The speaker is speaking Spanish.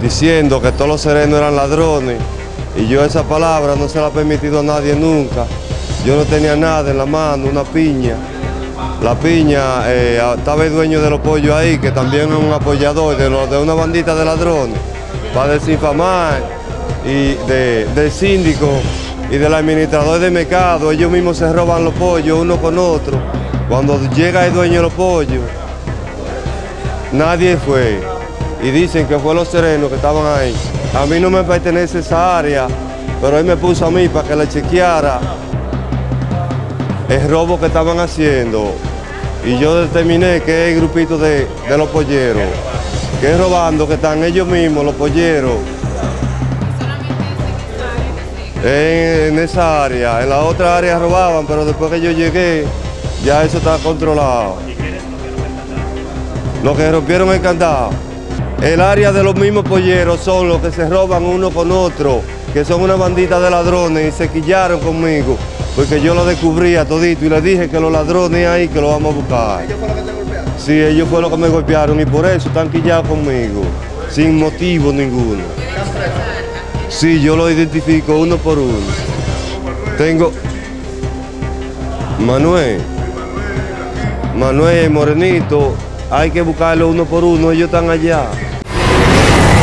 diciendo que todos los serenos eran ladrones y yo esa palabra no se la he permitido a nadie nunca. Yo no tenía nada en la mano, una piña. La piña, eh, estaba el dueño de los pollos ahí, que también es un apoyador de, de una bandita de ladrones, para desinfamar y del síndico y del administrador de mercado. Ellos mismos se roban los pollos uno con otro. Cuando llega el dueño de los pollos, nadie fue. Y dicen que fue los serenos que estaban ahí. A mí no me pertenece esa área, pero él me puso a mí para que le chequeara el robo que estaban haciendo. Y yo determiné que es el grupito de, los polleros, que robando, que están ellos mismos, los polleros. En, en esa área, en la otra área robaban, pero después que yo llegué, ya eso está controlado. Los que rompieron el candado. El área de los mismos polleros son los que se roban uno con otro, que son una bandita de ladrones y se quillaron conmigo, porque yo lo descubrí a todito y les dije que los ladrones ahí que lo vamos a buscar. ¿Ellos fueron los que te golpearon? Sí, ellos fueron los que me golpearon y por eso están quillados conmigo, sin motivo ninguno. Sí, yo lo identifico uno por uno. Tengo Manuel, Manuel Morenito, hay que buscarlo uno por uno, ellos están allá. Thank you.